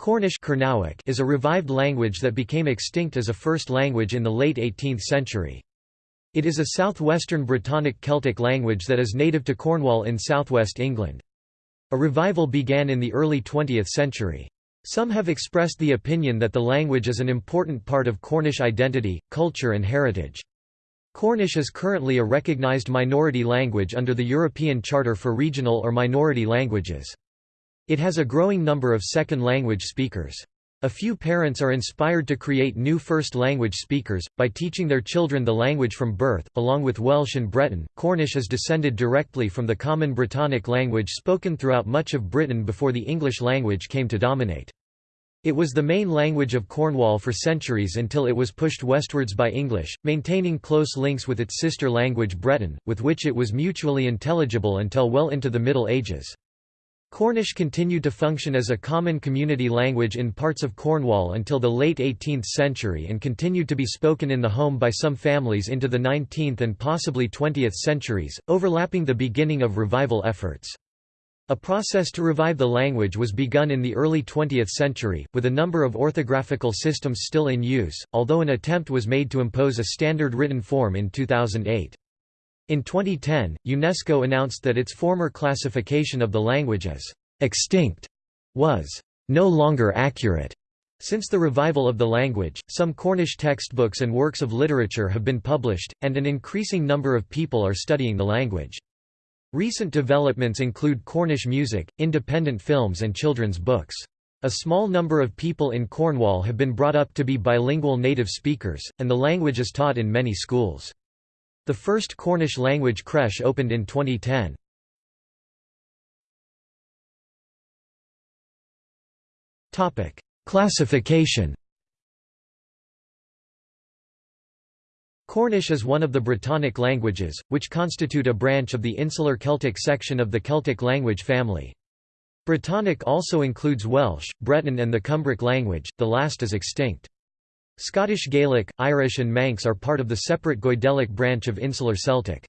Cornish is a revived language that became extinct as a first language in the late 18th century. It is a southwestern Brittonic Celtic language that is native to Cornwall in southwest England. A revival began in the early 20th century. Some have expressed the opinion that the language is an important part of Cornish identity, culture and heritage. Cornish is currently a recognised minority language under the European Charter for Regional or Minority Languages. It has a growing number of second language speakers. A few parents are inspired to create new first language speakers, by teaching their children the language from birth. Along with Welsh and Breton, Cornish is descended directly from the common Brittonic language spoken throughout much of Britain before the English language came to dominate. It was the main language of Cornwall for centuries until it was pushed westwards by English, maintaining close links with its sister language Breton, with which it was mutually intelligible until well into the Middle Ages. Cornish continued to function as a common community language in parts of Cornwall until the late 18th century and continued to be spoken in the home by some families into the 19th and possibly 20th centuries, overlapping the beginning of revival efforts. A process to revive the language was begun in the early 20th century, with a number of orthographical systems still in use, although an attempt was made to impose a standard written form in 2008. In 2010, UNESCO announced that its former classification of the language as extinct was no longer accurate. Since the revival of the language, some Cornish textbooks and works of literature have been published, and an increasing number of people are studying the language. Recent developments include Cornish music, independent films and children's books. A small number of people in Cornwall have been brought up to be bilingual native speakers, and the language is taught in many schools. The first Cornish language creche opened in 2010. Topic: Classification. Cornish is one of the Brittonic languages, which constitute a branch of the Insular Celtic section of the Celtic language family. Brittonic also includes Welsh, Breton and the Cumbric language, the last is extinct. Scottish Gaelic, Irish and Manx are part of the separate Goidelic branch of Insular Celtic.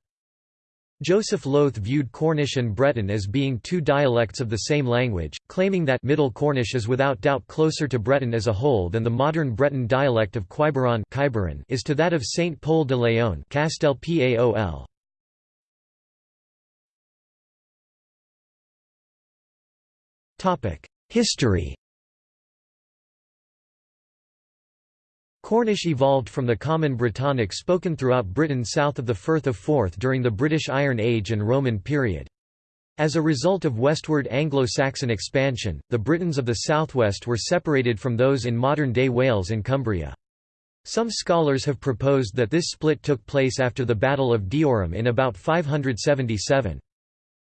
Joseph Loth viewed Cornish and Breton as being two dialects of the same language, claiming that Middle Cornish is without doubt closer to Breton as a whole than the modern Breton dialect of Quiberon is to that of Saint Pol de Leon Castel Paol. History Cornish evolved from the common Brittonic spoken throughout Britain south of the Firth of Forth during the British Iron Age and Roman period. As a result of westward Anglo-Saxon expansion, the Britons of the southwest were separated from those in modern-day Wales and Cumbria. Some scholars have proposed that this split took place after the Battle of Deorham in about 577.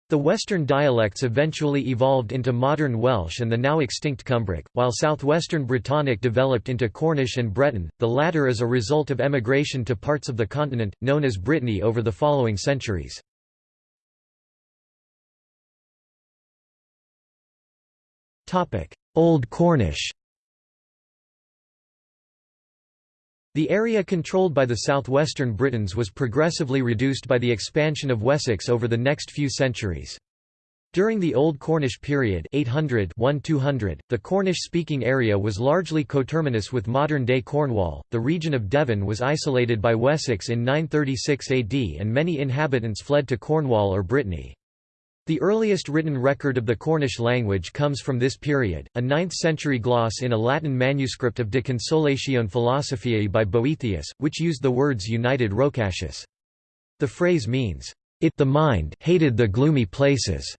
The western dialects eventually evolved into modern Welsh and the now extinct Cumbric, while southwestern Brittonic developed into Cornish and Breton, the latter as a result of emigration to parts of the continent, known as Brittany over the following centuries. Old Cornish The area controlled by the southwestern Britons was progressively reduced by the expansion of Wessex over the next few centuries. During the Old Cornish period 800 the Cornish-speaking area was largely coterminous with modern-day Cornwall. The region of Devon was isolated by Wessex in 936 AD and many inhabitants fled to Cornwall or Brittany. The earliest written record of the Cornish language comes from this period, a 9th-century gloss in a Latin manuscript of De Consolatione Philosophiae by Boethius, which used the words united rocacius. The phrase means, "...it the mind hated the gloomy places."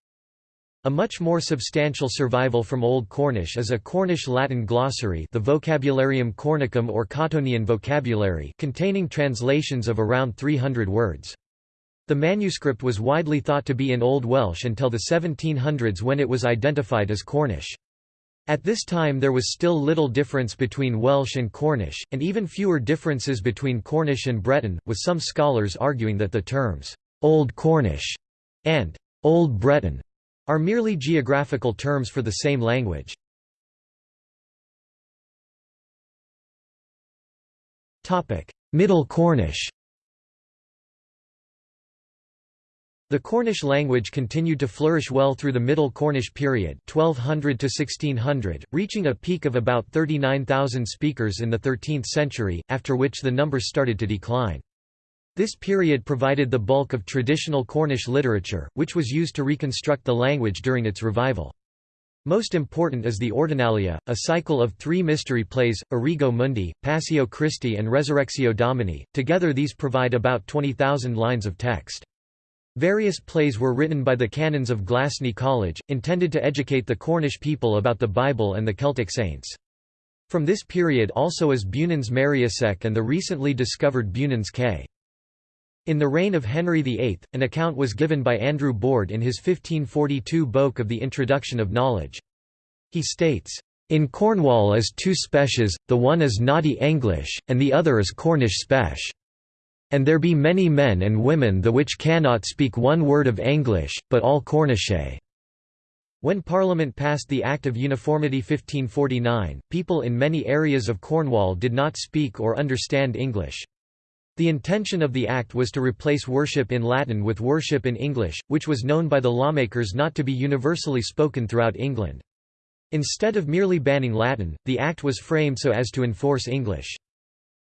A much more substantial survival from Old Cornish is a Cornish Latin glossary the Vocabularium Cornicum or Cottonian vocabulary containing translations of around 300 words. The manuscript was widely thought to be in Old Welsh until the 1700s when it was identified as Cornish. At this time there was still little difference between Welsh and Cornish, and even fewer differences between Cornish and Breton, with some scholars arguing that the terms, "'Old Cornish' and "'Old Breton' are merely geographical terms for the same language. Middle Cornish The Cornish language continued to flourish well through the Middle Cornish period 1200 to 1600, reaching a peak of about 39,000 speakers in the 13th century, after which the number started to decline. This period provided the bulk of traditional Cornish literature, which was used to reconstruct the language during its revival. Most important is the Ordinalia, a cycle of three mystery plays, Origo Mundi, Passio Christi and Resurrectio Domini. Together these provide about 20,000 lines of text. Various plays were written by the canons of Glasney College, intended to educate the Cornish people about the Bible and the Celtic saints. From this period also is Beunans Meriasek and the recently discovered Beunans Ke. In the reign of Henry VIII, an account was given by Andrew Boorde in his 1542 Boke of the Introduction of Knowledge. He states, "...in Cornwall is two species, the one is naughty English, and the other is Cornish spech." And there be many men and women the which cannot speak one word of English, but all Cornishe. When Parliament passed the Act of Uniformity 1549, people in many areas of Cornwall did not speak or understand English. The intention of the Act was to replace worship in Latin with worship in English, which was known by the lawmakers not to be universally spoken throughout England. Instead of merely banning Latin, the Act was framed so as to enforce English.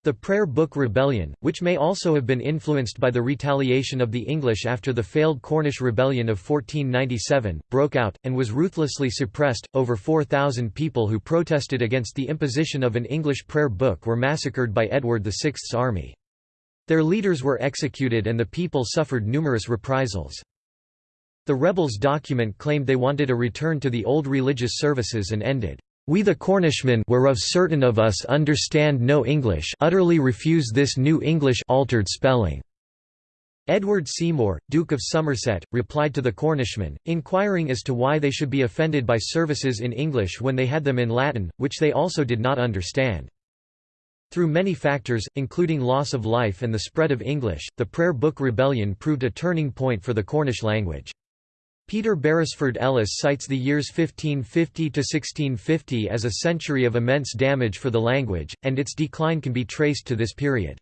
The Prayer Book Rebellion, which may also have been influenced by the retaliation of the English after the failed Cornish Rebellion of 1497, broke out, and was ruthlessly suppressed. Over 4,000 people who protested against the imposition of an English prayer book were massacred by Edward VI's army. Their leaders were executed and the people suffered numerous reprisals. The rebels' document claimed they wanted a return to the old religious services and ended we the Cornishmen whereof certain of us understand no English utterly refuse this new English altered spelling." Edward Seymour, Duke of Somerset, replied to the Cornishmen, inquiring as to why they should be offended by services in English when they had them in Latin, which they also did not understand. Through many factors, including loss of life and the spread of English, the Prayer Book Rebellion proved a turning point for the Cornish language. Peter Beresford Ellis cites the years 1550 to 1650 as a century of immense damage for the language, and its decline can be traced to this period.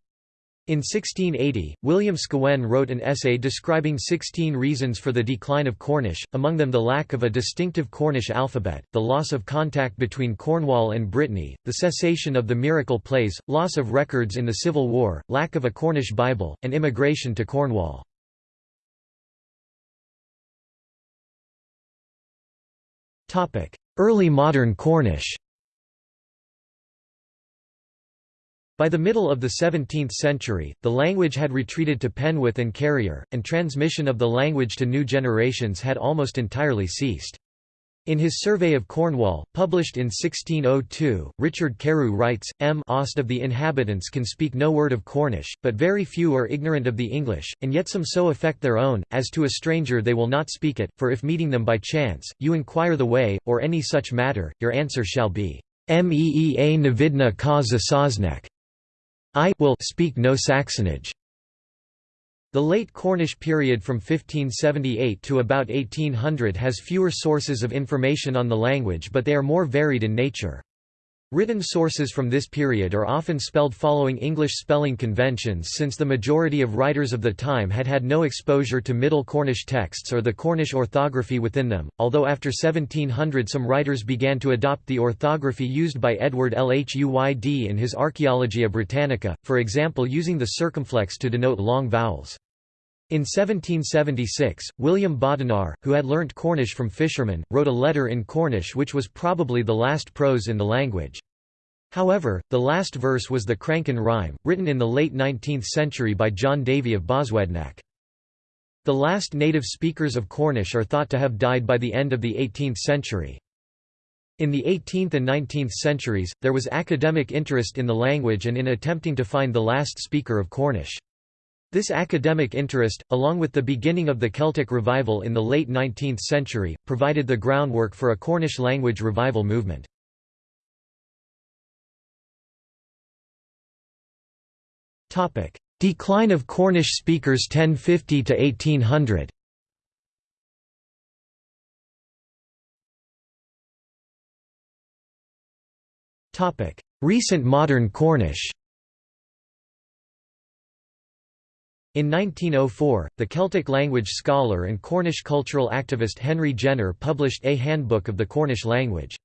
In 1680, William Scawen wrote an essay describing 16 reasons for the decline of Cornish, among them the lack of a distinctive Cornish alphabet, the loss of contact between Cornwall and Brittany, the cessation of the miracle plays, loss of records in the Civil War, lack of a Cornish Bible, and immigration to Cornwall. Early modern Cornish By the middle of the 17th century, the language had retreated to Penwith and Kerrier, and transmission of the language to new generations had almost entirely ceased. In his Survey of Cornwall, published in 1602, Richard Carew writes, M. Ost of the inhabitants can speak no word of Cornish, but very few are ignorant of the English, and yet some so affect their own, as to a stranger they will not speak it, for if meeting them by chance, you inquire the way, or any such matter, your answer shall be, Meea navidna ka zasaznek. I will speak no Saxonage. The late Cornish period from 1578 to about 1800 has fewer sources of information on the language but they are more varied in nature. Written sources from this period are often spelled following English spelling conventions since the majority of writers of the time had had no exposure to Middle Cornish texts or the Cornish orthography within them, although after 1700 some writers began to adopt the orthography used by Edward Lhuyd in his Archaeologia Britannica, for example using the circumflex to denote long vowels. In 1776, William Bodinar, who had learnt Cornish from fishermen, wrote a letter in Cornish which was probably the last prose in the language. However, the last verse was the Cranken rhyme, written in the late 19th century by John Davy of Boswednack. The last native speakers of Cornish are thought to have died by the end of the 18th century. In the 18th and 19th centuries, there was academic interest in the language and in attempting to find the last speaker of Cornish. This academic interest, along with the beginning of the Celtic revival in the late 19th century, provided the groundwork for a Cornish language revival movement. Decline of Cornish speakers 1050 to 1800 Recent modern Cornish In 1904, the Celtic language scholar and Cornish cultural activist Henry Jenner published A Handbook of the Cornish Language.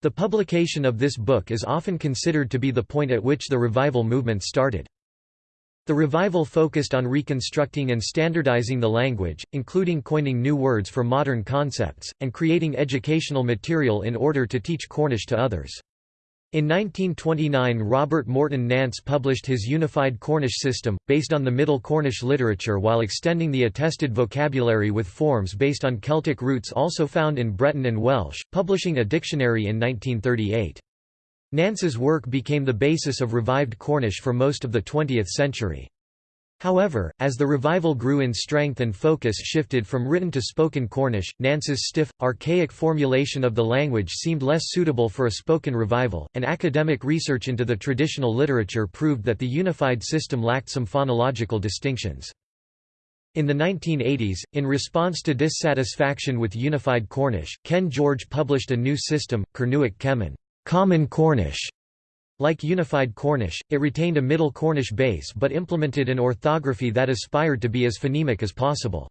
The publication of this book is often considered to be the point at which the revival movement started. The revival focused on reconstructing and standardizing the language, including coining new words for modern concepts, and creating educational material in order to teach Cornish to others. In 1929 Robert Morton Nance published his Unified Cornish System, based on the Middle Cornish literature while extending the attested vocabulary with forms based on Celtic roots also found in Breton and Welsh, publishing a dictionary in 1938. Nance's work became the basis of revived Cornish for most of the 20th century. However, as the revival grew in strength and focus shifted from written to spoken Cornish, Nance's stiff, archaic formulation of the language seemed less suitable for a spoken revival, and academic research into the traditional literature proved that the unified system lacked some phonological distinctions. In the 1980s, in response to dissatisfaction with unified Cornish, Ken George published a new system, Kernewek Kemmyn common Cornish", like Unified Cornish, it retained a Middle Cornish base but implemented an orthography that aspired to be as phonemic as possible.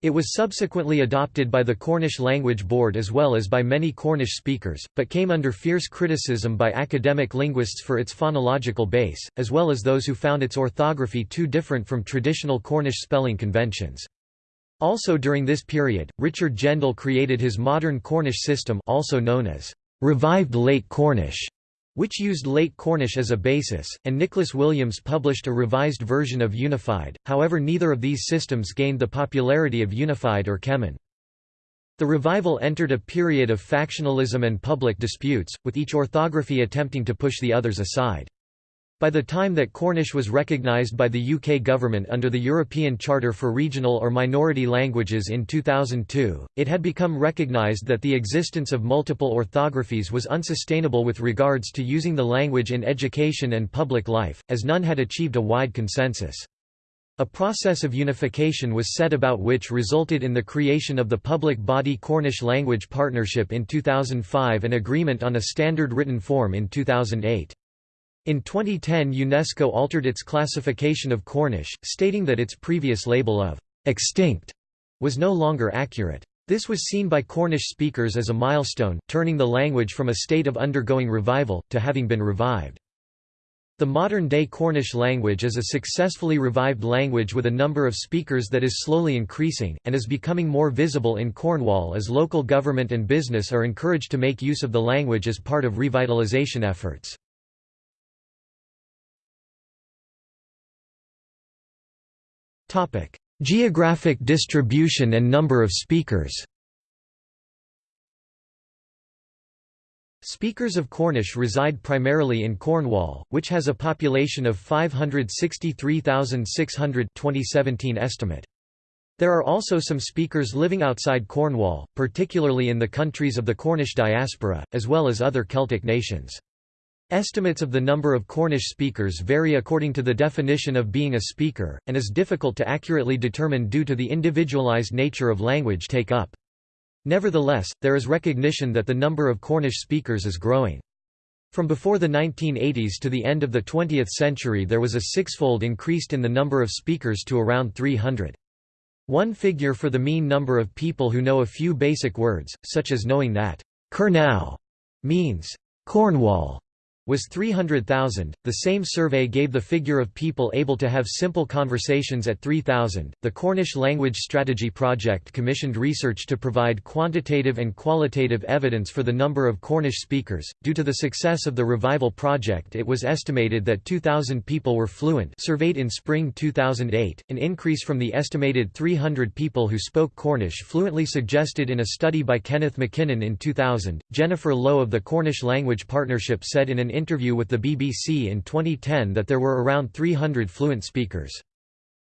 It was subsequently adopted by the Cornish Language Board as well as by many Cornish speakers, but came under fierce criticism by academic linguists for its phonological base, as well as those who found its orthography too different from traditional Cornish spelling conventions. Also during this period, Richard Gendall created his modern Cornish system also known as revived Late Cornish, which used Late Cornish as a basis, and Nicholas Williams published a revised version of Unified, however neither of these systems gained the popularity of Unified or Kemmyn. The revival entered a period of factionalism and public disputes, with each orthography attempting to push the others aside. By the time that Cornish was recognised by the UK government under the European Charter for Regional or Minority Languages in 2002, it had become recognised that the existence of multiple orthographies was unsustainable with regards to using the language in education and public life, as none had achieved a wide consensus. A process of unification was set about which resulted in the creation of the public body Cornish Language Partnership in 2005 and agreement on a standard written form in 2008. In 2010 UNESCO altered its classification of Cornish, stating that its previous label of «extinct» was no longer accurate. This was seen by Cornish speakers as a milestone, turning the language from a state of undergoing revival, to having been revived. The modern-day Cornish language is a successfully revived language with a number of speakers that is slowly increasing, and is becoming more visible in Cornwall as local government and business are encouraged to make use of the language as part of revitalisation efforts. Geographic distribution and number of speakers Speakers of Cornish reside primarily in Cornwall, which has a population of 563,600 2017 estimate. There are also some speakers living outside Cornwall, particularly in the countries of the Cornish diaspora, as well as other Celtic nations. Estimates of the number of Cornish speakers vary according to the definition of being a speaker, and is difficult to accurately determine due to the individualized nature of language take-up. Nevertheless, there is recognition that the number of Cornish speakers is growing. From before the 1980s to the end of the 20th century there was a sixfold increase in the number of speakers to around 300. One figure for the mean number of people who know a few basic words, such as knowing that Kernow means Cornwall, was 300,000. The same survey gave the figure of people able to have simple conversations at 3,000. The Cornish Language Strategy Project commissioned research to provide quantitative and qualitative evidence for the number of Cornish speakers. Due to the success of the Revival project, it was estimated that 2,000 people were fluent, surveyed in spring 2008, an increase from the estimated 300 people who spoke Cornish fluently suggested in a study by Kenneth MacKinnon in 2000. Jennifer Lowe of the Cornish Language Partnership said in an interview with the BBC in 2010 that there were around 300 fluent speakers.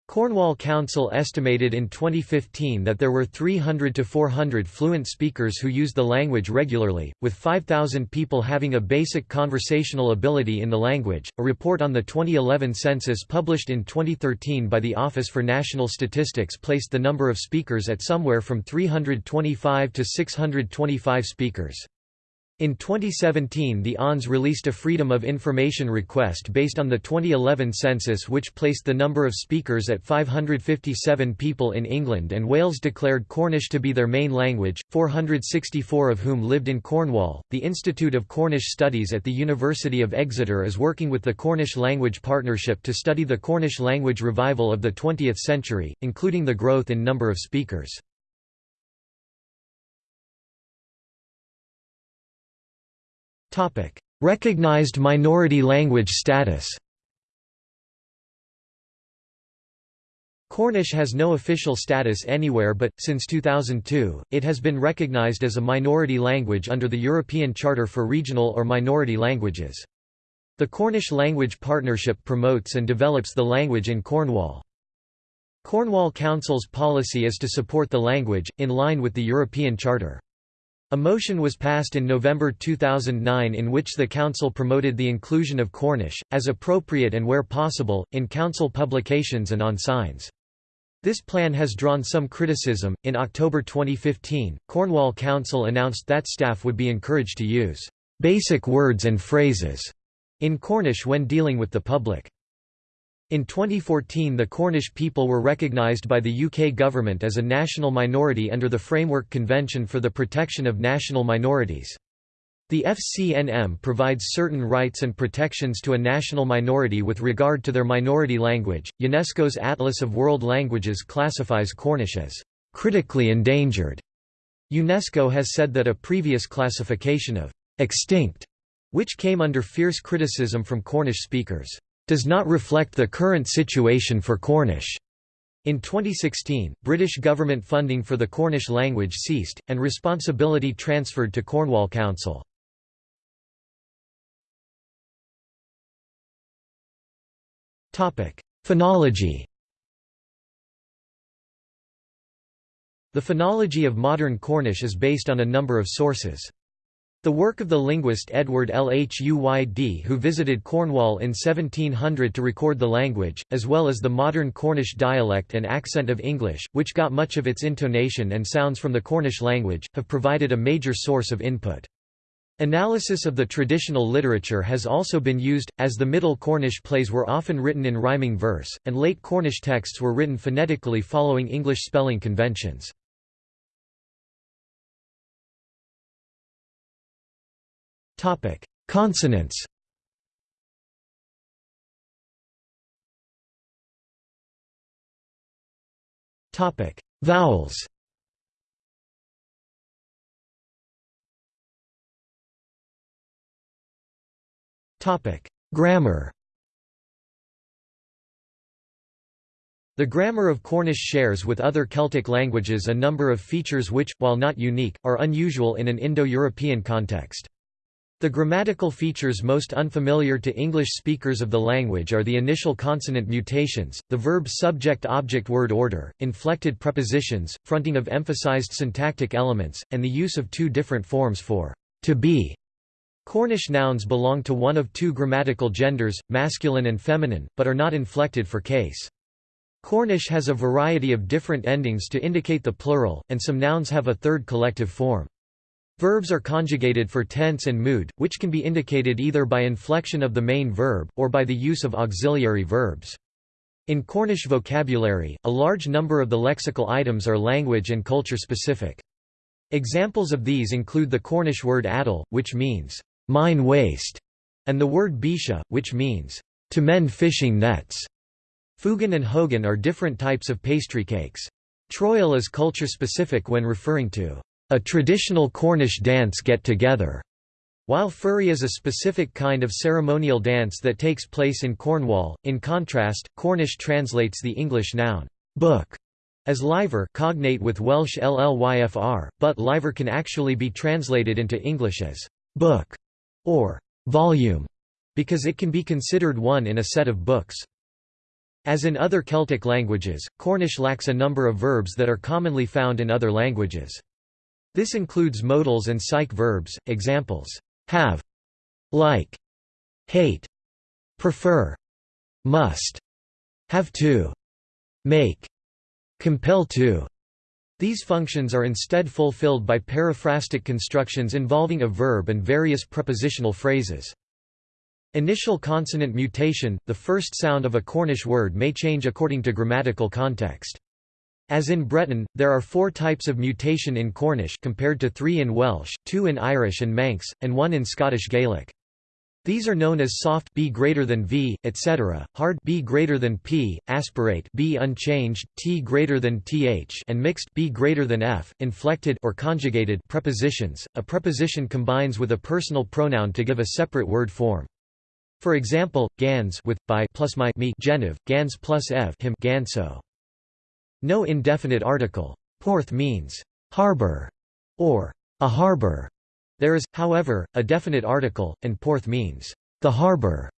Cornwall Council estimated in 2015 that there were 300 to 400 fluent speakers who use the language regularly, with 5,000 people having a basic conversational ability in the language. A report on the 2011 census published in 2013 by the Office for National Statistics placed the number of speakers at somewhere from 325 to 625 speakers. In 2017 the ONS released a Freedom of Information request based on the 2011 census which placed the number of speakers at 557 people in England and Wales declared Cornish to be their main language, 464 of whom lived in Cornwall. The Institute of Cornish Studies at the University of Exeter is working with the Cornish Language Partnership to study the Cornish language revival of the 20th century, including the growth in number of speakers. Recognized minority language status Cornish has no official status anywhere but, since 2002, it has been recognized as a minority language under the European Charter for Regional or Minority Languages. The Cornish Language Partnership promotes and develops the language in Cornwall. Cornwall Council's policy is to support the language, in line with the European Charter. A motion was passed in November 2009 in which the Council promoted the inclusion of Cornish, as appropriate and where possible, in Council publications and on signs. This plan has drawn some criticism. In October 2015, Cornwall Council announced that staff would be encouraged to use basic words and phrases in Cornish when dealing with the public. In 2014 the Cornish people were recognised by the UK government as a national minority under the Framework Convention for the Protection of National Minorities. The FCNM provides certain rights and protections to a national minority with regard to their minority language. UNESCO's Atlas of World Languages classifies Cornish as critically endangered. UNESCO has said that a previous classification of extinct, which came under fierce criticism from Cornish speakers, does not reflect the current situation for Cornish. In 2016, British government funding for the Cornish language ceased, and responsibility transferred to Cornwall Council. Phonology The phonology of modern Cornish is based on a number of sources. The work of the linguist Edward Lhuyd who visited Cornwall in 1700 to record the language, as well as the modern Cornish dialect and accent of English, which got much of its intonation and sounds from the Cornish language, have provided a major source of input. Analysis of the traditional literature has also been used, as the Middle Cornish plays were often written in rhyming verse, and late Cornish texts were written phonetically following English spelling conventions. Topic: Consonants. Topic: Vowels. Topic: Grammar. The grammar of Cornish shares with other Celtic languages a number of features which, while not unique, are unusual in an Indo-European context. The grammatical features most unfamiliar to English speakers of the language are the initial consonant mutations, the verb subject-object word order, inflected prepositions, fronting of emphasized syntactic elements, and the use of two different forms for to be. Cornish nouns belong to one of two grammatical genders, masculine and feminine, but are not inflected for case. Cornish has a variety of different endings to indicate the plural, and some nouns have a third collective form. Verbs are conjugated for tense and mood, which can be indicated either by inflection of the main verb, or by the use of auxiliary verbs. In Cornish vocabulary, a large number of the lexical items are language and culture specific. Examples of these include the Cornish word addle, which means, mine waste, and the word bisha, which means, to mend fishing nets. Fugan and hogan are different types of pastry cakes. Troil is culture specific when referring to a traditional Cornish dance get-together, while furry is a specific kind of ceremonial dance that takes place in Cornwall. In contrast, Cornish translates the English noun book as lyver cognate with Welsh llyfr, but lyver can actually be translated into English as book or volume because it can be considered one in a set of books. As in other Celtic languages, Cornish lacks a number of verbs that are commonly found in other languages. This includes modals and psych verbs, examples, have, like, hate, prefer, must, have to, make, compel to, These functions are instead fulfilled by periphrastic constructions involving a verb and various prepositional phrases. Initial consonant mutation – The first sound of a Cornish word may change according to grammatical context. As in Breton, there are four types of mutation in Cornish compared to three in Welsh, two in Irish and Manx, and one in Scottish Gaelic. These are known as soft b greater than v, etc., hard b greater than p, aspirate b unchanged, t greater than th, and mixed b greater than f. Inflected or conjugated prepositions. A preposition combines with a personal pronoun to give a separate word form. For example, gans with by plus my me genitive, gans plus ev him ganso. No indefinite article. Porth means harbor or a harbor. There is, however, a definite article, and Porth means the harbor.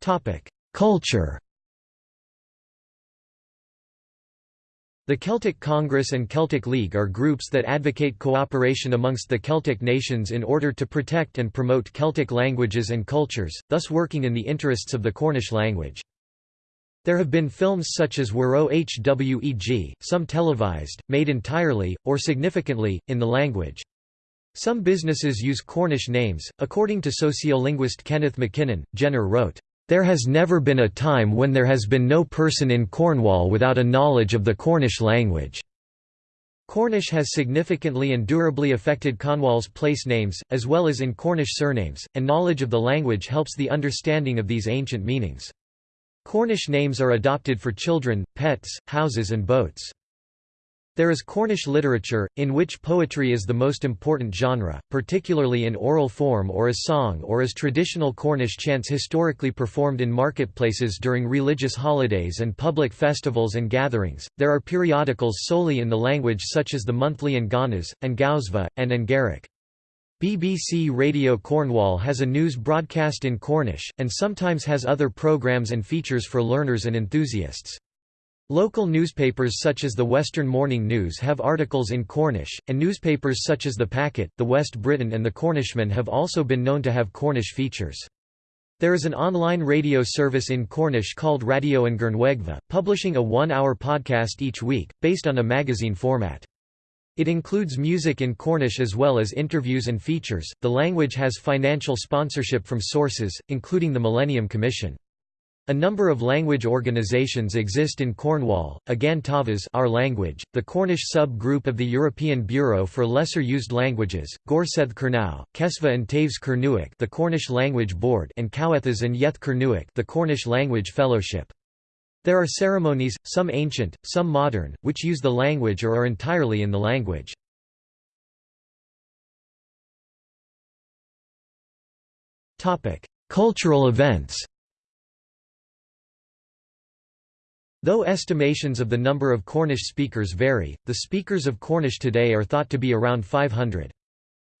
Topic: Culture. The Celtic Congress and Celtic League are groups that advocate cooperation amongst the Celtic nations in order to protect and promote Celtic languages and cultures, thus working in the interests of the Cornish language. There have been films such as Hwerow Hweg, some televised, made entirely, or significantly, in the language. Some businesses use Cornish names. According to sociolinguist Kenneth MacKinnon, Jenner wrote, there has never been a time when there has been no person in Cornwall without a knowledge of the Cornish language. Cornish has significantly and durably affected Cornwall's place names, as well as in Cornish surnames, and knowledge of the language helps the understanding of these ancient meanings. Cornish names are adopted for children, pets, houses and boats. There is Cornish literature, in which poetry is the most important genre, particularly in oral form or as song or as traditional Cornish chants historically performed in marketplaces during religious holidays and public festivals and gatherings. There are periodicals solely in the language such as the monthly An Gannas, Angawsva, and An Garrick. BBC Radio Cornwall has a news broadcast in Cornish, and sometimes has other programmes and features for learners and enthusiasts. Local newspapers such as the Western Morning News have articles in Cornish, and newspapers such as The Packet, The West Briton and The Cornishman have also been known to have Cornish features. There is an online radio service in Cornish called Radio an Gernwegva, publishing a one-hour podcast each week, based on a magazine format. It includes music in Cornish as well as interviews and features. The language has financial sponsorship from sources, including the Millennium Commission. A number of language organisations exist in Cornwall, Agan Tavas our language, the Cornish sub-group of the European Bureau for Lesser Used Languages, Gorsedd Kernow, Kesva and Taves Kernewek the Cornish Language Board and Kowethas and Yeth Kernewek the Cornish Language Fellowship. There are ceremonies, some ancient, some modern, which use the language or are entirely in the language. Cultural events Though estimations of the number of Cornish speakers vary, the speakers of Cornish today are thought to be around 500.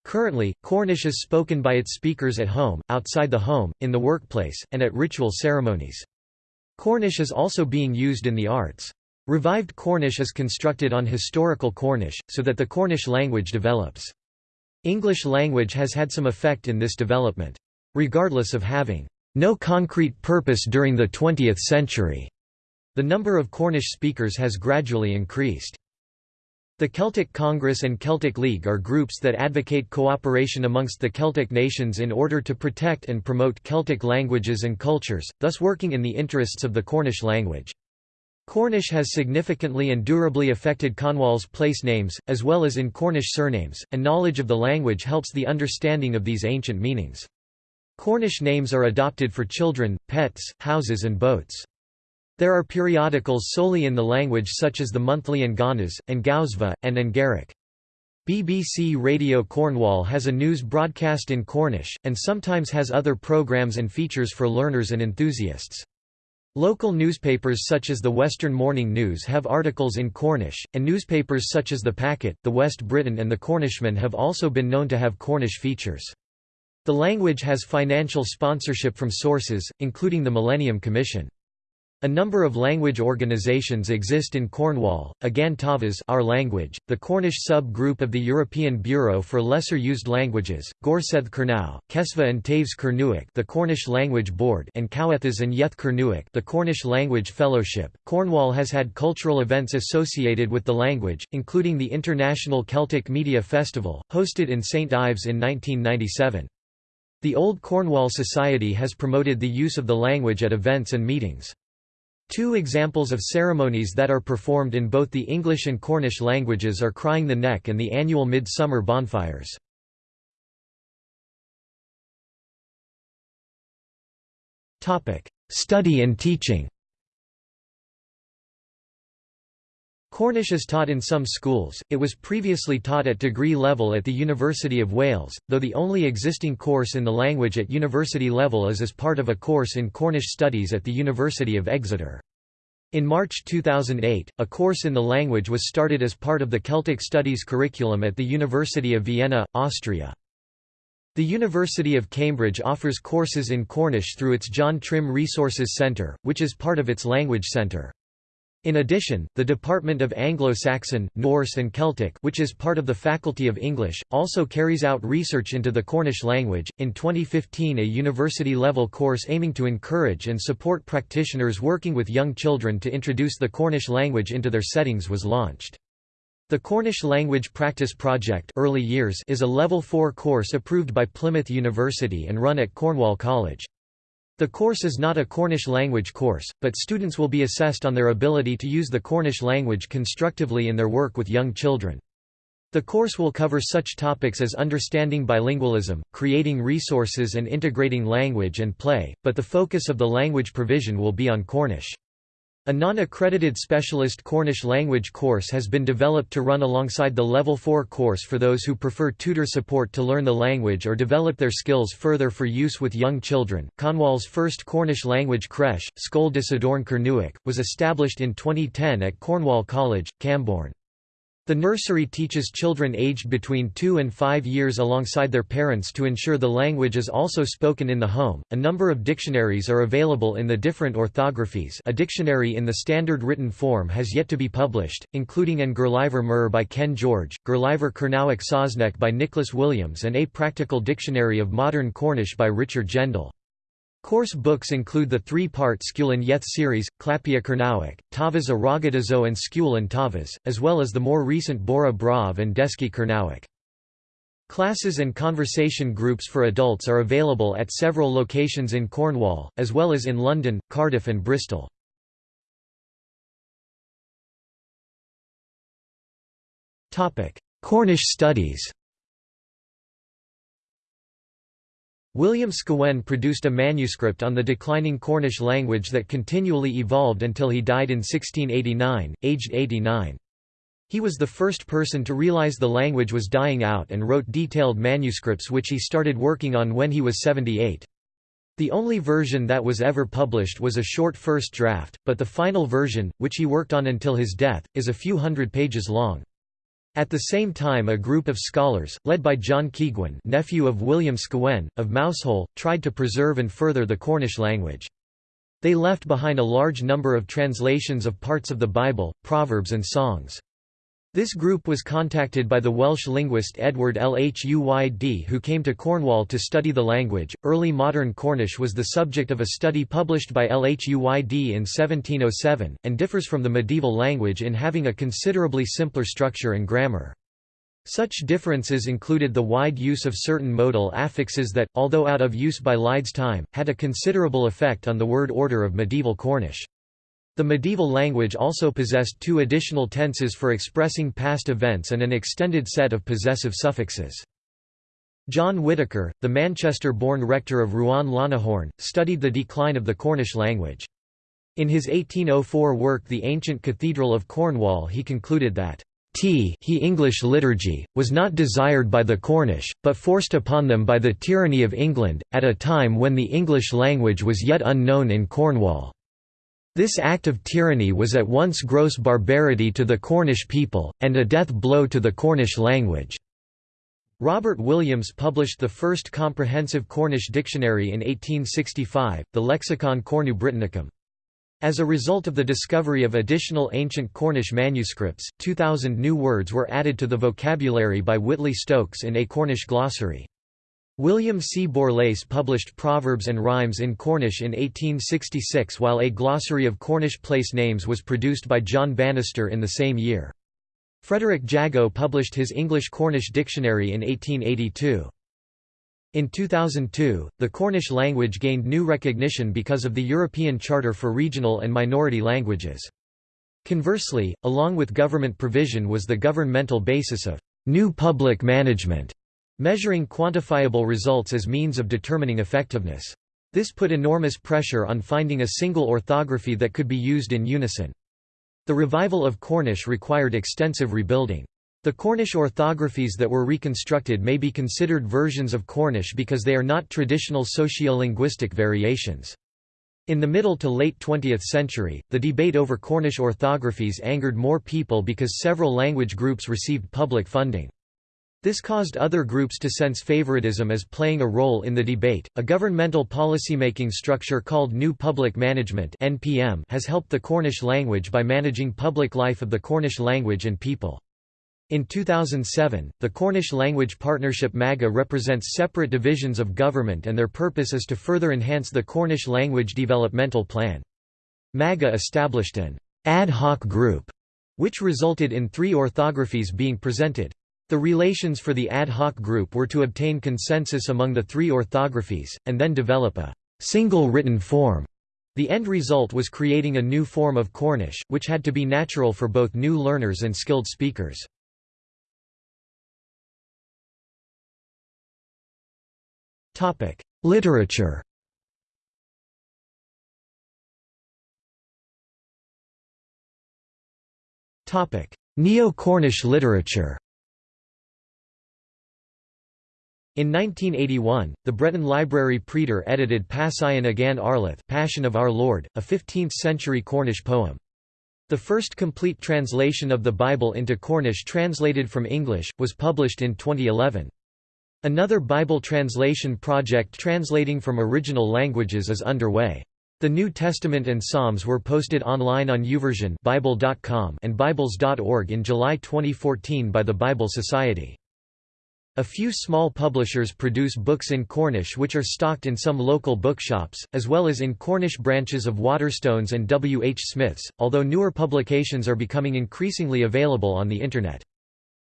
Currently, Cornish is spoken by its speakers at home, outside the home, in the workplace, and at ritual ceremonies. Cornish is also being used in the arts. Revived Cornish is constructed on historical Cornish, so that the Cornish language develops. English language has had some effect in this development. Regardless of having no concrete purpose during the 20th century. The number of Cornish speakers has gradually increased. The Celtic Congress and Celtic League are groups that advocate cooperation amongst the Celtic nations in order to protect and promote Celtic languages and cultures, thus working in the interests of the Cornish language. Cornish has significantly and durably affected Cornwall's place names, as well as in Cornish surnames, and knowledge of the language helps the understanding of these ancient meanings. Cornish names are adopted for children, pets, houses and boats. There are periodicals solely in the language such as the monthly An Gannas, Angawsva, and An Garrick. BBC Radio Cornwall has a news broadcast in Cornish, and sometimes has other programmes and features for learners and enthusiasts. Local newspapers such as the Western Morning News have articles in Cornish, and newspapers such as The Packet, The West Briton and The Cornishman have also been known to have Cornish features. The language has financial sponsorship from sources, including the Millennium Commission. A number of language organisations exist in Cornwall, Agan Tavas our language, the Cornish sub-group of the European Bureau for Lesser Used Languages, Gorsedd Kernow, Kesva and Taves Kernewek the Cornish Language Board and Kowethas and Yeth Kernewek the Cornish Language Fellowship. Cornwall has had cultural events associated with the language, including the International Celtic Media Festival, hosted in St Ives in 1997. The Old Cornwall Society has promoted the use of the language at events and meetings. Two examples of ceremonies that are performed in both the English and Cornish languages are Crying the Neck and the annual Midsummer bonfires. Study and teaching Cornish is taught in some schools, it was previously taught at degree level at the University of Wales, though the only existing course in the language at university level is as part of a course in Cornish studies at the University of Exeter. In March 2008, a course in the language was started as part of the Celtic Studies curriculum at the University of Vienna, Austria. The University of Cambridge offers courses in Cornish through its John Trim Resources Centre, which is part of its Language Centre. In addition, the Department of Anglo-Saxon, Norse and Celtic, which is part of the Faculty of English, also carries out research into the Cornish language. In 2015, a university-level course aiming to encourage and support practitioners working with young children to introduce the Cornish language into their settings was launched. The Cornish Language Practice Project Early Years is a Level 4 course approved by Plymouth University and run at Cornwall College. The course is not a Cornish language course, but students will be assessed on their ability to use the Cornish language constructively in their work with young children. The course will cover such topics as understanding bilingualism, creating resources and integrating language and play, but the focus of the language provision will be on Cornish. A non-accredited specialist Cornish language course has been developed to run alongside the Level 4 course for those who prefer tutor support to learn the language or develop their skills further for use with young children. Cornwall's first Cornish language creche, Scoil d'Isadorn Kernewek, was established in 2010 at Cornwall College, Camborne. The nursery teaches children aged between 2 and 5 years alongside their parents to ensure the language is also spoken in the home. A number of dictionaries are available in the different orthographies. A dictionary in the standard written form has yet to be published, including An Gerlyver Meur by Ken George, Gurlyver Kernewek Saesneg by Nicholas Williams, and A Practical Dictionary of Modern Cornish by Richard Gendall. Course books include the three-part Scuil and Yeth series, Clapia Cernunnog, Tavas a Ragadazo and Scuil and Tavas, as well as the more recent Bora Brav and Deski Cernunnog. Classes and conversation groups for adults are available at several locations in Cornwall, as well as in London, Cardiff and Bristol. Cornish studies William Scawen produced a manuscript on the declining Cornish language that continually evolved until he died in 1689, aged 89. He was the first person to realize the language was dying out and wrote detailed manuscripts which he started working on when he was 78. The only version that was ever published was a short first draft, but the final version, which he worked on until his death, is a few hundred pages long. At the same time a group of scholars, led by John Keigwin nephew of William Scawen, of Mousehole, tried to preserve and further the Cornish language. They left behind a large number of translations of parts of the Bible, proverbs and songs. This group was contacted by the Welsh linguist Edward Lhuyd who came to Cornwall to study the language. Early modern Cornish was the subject of a study published by Lhuyd in 1707, and differs from the medieval language in having a considerably simpler structure and grammar. Such differences included the wide use of certain modal affixes that, although out of use by Lhuyd's time, had a considerable effect on the word order of medieval Cornish. The medieval language also possessed two additional tenses for expressing past events and an extended set of possessive suffixes. John Whitaker, the Manchester-born rector of Ruan-Lanihorne, studied the decline of the Cornish language. In his 1804 work The Ancient Cathedral of Cornwall he concluded that T he English liturgy, was not desired by the Cornish, but forced upon them by the tyranny of England, at a time when the English language was yet unknown in Cornwall. This act of tyranny was at once gross barbarity to the Cornish people, and a death blow to the Cornish language. Robert Williams published the first comprehensive Cornish dictionary in 1865, the Lexicon Cornu Britannicum. As a result of the discovery of additional ancient Cornish manuscripts, 2,000 new words were added to the vocabulary by Whitley Stokes in A Cornish Glossary. William C. Borlase published Proverbs and Rhymes in Cornish in 1866 while a glossary of Cornish place names was produced by John Bannister in the same year. Frederick Jago published his English Cornish Dictionary in 1882. In 2002, the Cornish language gained new recognition because of the European Charter for Regional and Minority Languages. Conversely, along with government provision was the governmental basis of new public management, measuring quantifiable results as means of determining effectiveness. This put enormous pressure on finding a single orthography that could be used in unison. The revival of Cornish required extensive rebuilding. The Cornish orthographies that were reconstructed may be considered versions of Cornish because they are not traditional sociolinguistic variations. In the middle to late 20th century, the debate over Cornish orthographies angered more people because several language groups received public funding. This caused other groups to sense favoritism as playing a role in the debate. A governmental policymaking structure called New Public Management (NPM) has helped the Cornish language by managing public life of the Cornish language and people. In 2007, the Cornish Language Partnership MAGA represents separate divisions of government and their purpose is to further enhance the Cornish Language Developmental Plan. MAGA established an ad hoc group, which resulted in three orthographies being presented. The relations for the ad hoc group were to obtain consensus among the three orthographies, and then develop a single written form. The end result was creating a new form of Cornish, which had to be natural for both new learners and skilled speakers. Literature Neo-Cornish literature In 1981, the Breton Library Preder edited Passion Agan Arlath Passion of Our Lord, a 15th-century Cornish poem. The first complete translation of the Bible into Cornish translated from English, was published in 2011. Another Bible translation project translating from original languages is underway. The New Testament and Psalms were posted online on YouVersion and Bibles.org in July 2014 by the Bible Society. A few small publishers produce books in Cornish which are stocked in some local bookshops, as well as in Cornish branches of Waterstones and W. H. Smith's, although newer publications are becoming increasingly available on the Internet.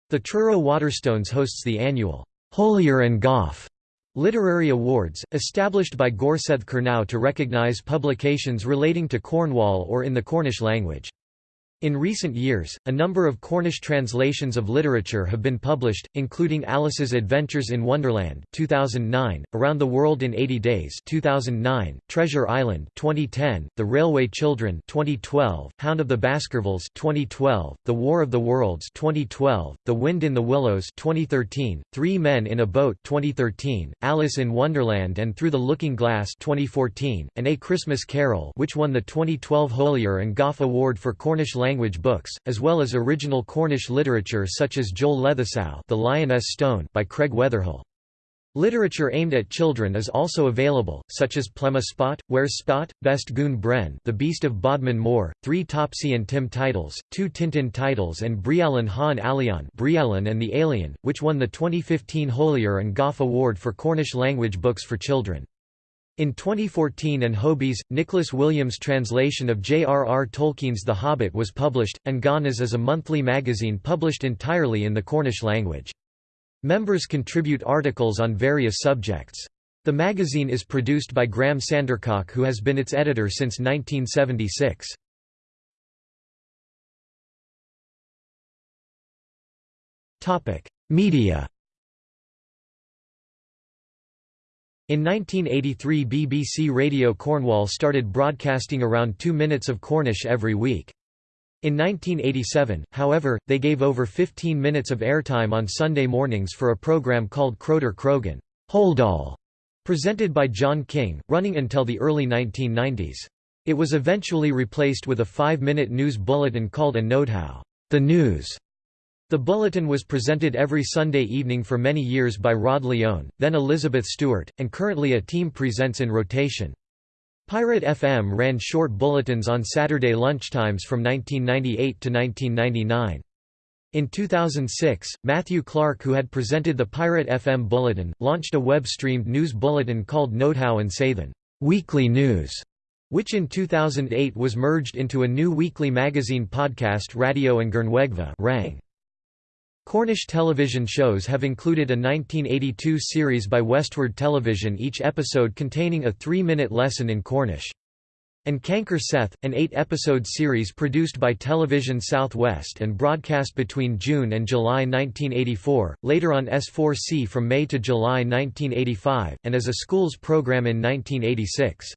The Truro Waterstones hosts the annual Holyer an Gof literary awards, established by Gorsedh Kernow to recognise publications relating to Cornwall or in the Cornish language. In recent years, a number of Cornish translations of literature have been published, including Alice's Adventures in Wonderland 2009, Around the World in 80 Days 2009, Treasure Island 2010, The Railway Children 2012, Hound of the Baskervilles 2012, The War of the Worlds 2012, The Wind in the Willows 2013, Three Men in a Boat 2013, Alice in Wonderland and Through the Looking Glass 2014, and A Christmas Carol which won the 2012 Holyer an Gof Award for Cornish language language books, as well as original Cornish literature such as Jowal Lethesow The Lyonesse Stone by Craig Weatherhill. Literature aimed at children is also available, such as Plema Spot, Where's Spot, Best Goon Bren The Beast of Bodmin Moor, three Topsy and Tim titles, two Tintin titles and Brialan Han Alion Brialan and the Alien, which won the 2015 Holyer an Gof Award for Cornish language books for children. In 2014 and Hobys, Nicholas Williams' translation of J.R.R. Tolkien's The Hobbit was published, and Gannas is a monthly magazine published entirely in the Cornish language. Members contribute articles on various subjects. The magazine is produced by Graham Sandercock who has been its editor since 1976. Media In 1983 BBC Radio Cornwall started broadcasting around two minutes of Cornish every week. In 1987, however, they gave over 15 minutes of airtime on Sunday mornings for a programme called Kroeder Kroghen All, presented by John King, running until the early 1990s. It was eventually replaced with a five-minute news bulletin called a Nowodhow, the news, the Bulletin was presented every Sunday evening for many years by Rod Lyon, then Elizabeth Stewart, and currently a team presents in rotation. Pirate FM ran short bulletins on Saturday lunchtimes from 1998 to 1999. In 2006, Matthew Clark who had presented the Pirate FM Bulletin, launched a web-streamed news bulletin called Nowodhow and Sathan Weekly News, which in 2008 was merged into a new weekly magazine podcast Radio and Gernwegva rang. Cornish television shows have included a 1982 series by Westward Television each episode containing a three-minute lesson in Cornish. And Canker-Seth, an eight-episode series produced by Television Southwest and broadcast between June and July 1984, later on S4C from May to July 1985, and as a schools program in 1986.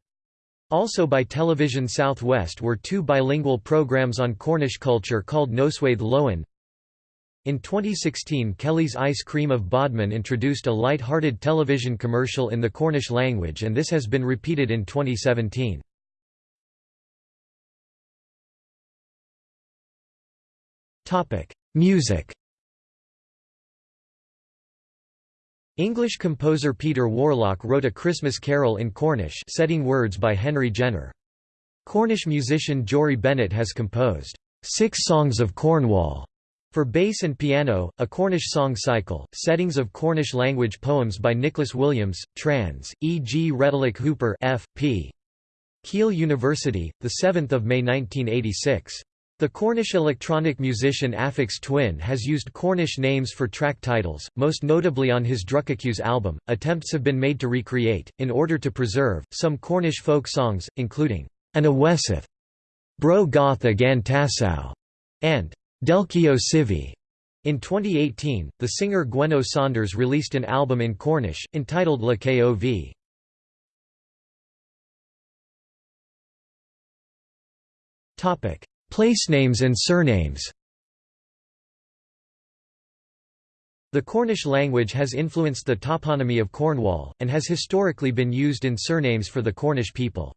Also by Television Southwest were two bilingual programs on Cornish culture called Noswaith Lowen. In 2016 Kelly's Ice Cream of Bodmin introduced a light-hearted television commercial in the Cornish language and this has been repeated in 2017. Topic: Music. English composer Peter Warlock wrote a Christmas carol in Cornish setting words by Henry Jenner. Cornish musician Jory Bennett has composed, Six Songs of Cornwall, for bass and piano, a Cornish song cycle, settings of Cornish language poems by Nicholas Williams, trans, E. G. Retallack Hooper F. P. Keele University, 7 May 1986. The Cornish electronic musician Aphex Twin has used Cornish names for track titles, most notably on his Drukqs album. Attempts have been made to recreate, in order to preserve, some Cornish folk songs, including An Awesith, Bro Goth Agan Tassau, and Delkiow Sivi. In 2018, the singer Gwenno Saunders released an album in Cornish, entitled Le Kov. Topic Placenames and surnames The Cornish language has influenced the toponymy of Cornwall, and has historically been used in surnames for the Cornish people.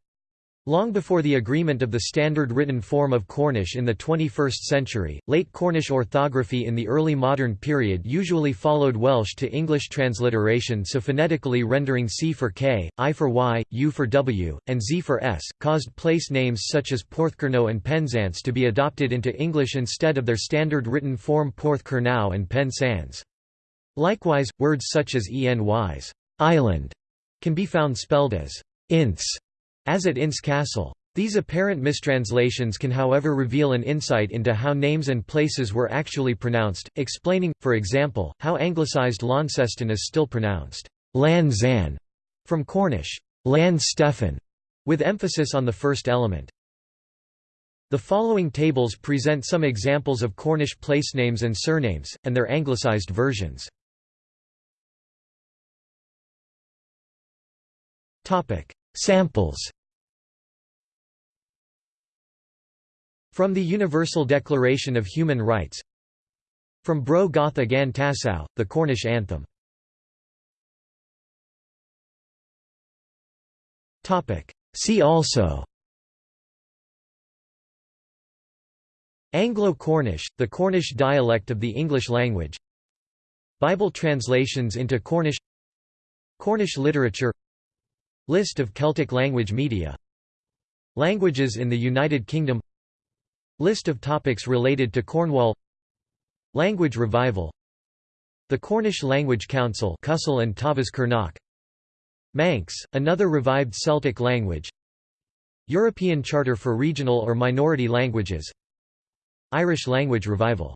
Long before the agreement of the standard written form of Cornish in the 21st century, late Cornish orthography in the early modern period usually followed Welsh to English transliteration so phonetically rendering C for K, I for Y, U for W, and Z for S, caused place names such as Porthcurno and Penzance to be adopted into English instead of their standard written form Porthcurnow and Pen Sans. Likewise, words such as enys island can be found spelled as ince as at Ince Castle. These apparent mistranslations can however reveal an insight into how names and places were actually pronounced, explaining, for example, how anglicised Launceston is still pronounced Lan Zan, from Cornish, Lannstevan, with emphasis on the first element. The following tables present some examples of Cornish place names and surnames, and their anglicised versions. Samples From the Universal Declaration of Human Rights From Bro Goth Agan Tassau, the Cornish anthem. See also. Anglo-Cornish, the Cornish dialect of the English language. Bible translations into Cornish. Cornish literature. List of Celtic language media. Languages in the United Kingdom List of topics related to Cornwall. Language revival. The Cornish Language Council Cusel and Tavis Kernock Manx, another revived Celtic language. European Charter for Regional or Minority Languages. Irish Language Revival